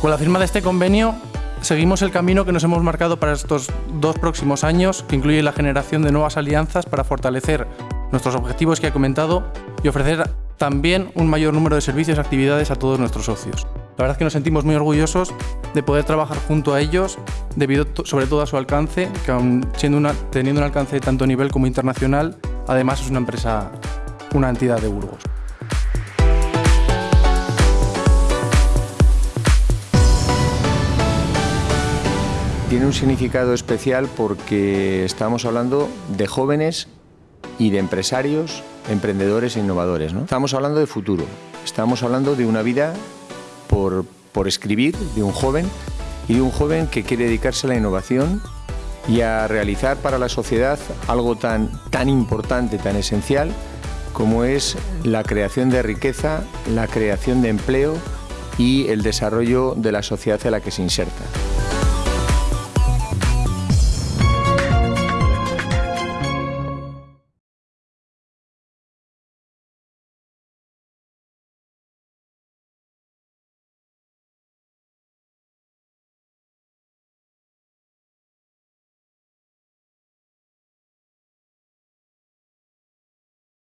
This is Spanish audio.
Con la firma de este convenio seguimos el camino que nos hemos marcado para estos dos próximos años, que incluye la generación de nuevas alianzas para fortalecer nuestros objetivos que he comentado y ofrecer también un mayor número de servicios y actividades a todos nuestros socios. La verdad es que nos sentimos muy orgullosos de poder trabajar junto a ellos, debido sobre todo a su alcance, que aun teniendo un alcance tanto a nivel como internacional, además es una empresa, una entidad de Burgos. Tiene un significado especial porque estamos hablando de jóvenes y de empresarios, emprendedores e innovadores. ¿no? Estamos hablando de futuro, estamos hablando de una vida por, por escribir, de un joven y de un joven que quiere dedicarse a la innovación y a realizar para la sociedad algo tan, tan importante, tan esencial, como es la creación de riqueza, la creación de empleo y el desarrollo de la sociedad en la que se inserta.